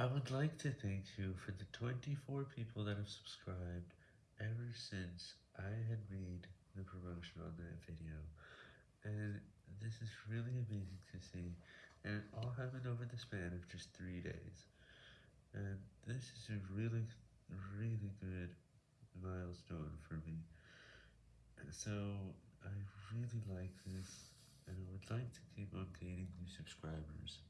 I would like to thank you for the 24 people that have subscribed ever since I had made the promotion on that video, and this is really amazing to see, and it all happened over the span of just 3 days, and this is a really, really good milestone for me, so I really like this, and I would like to keep on gaining new subscribers.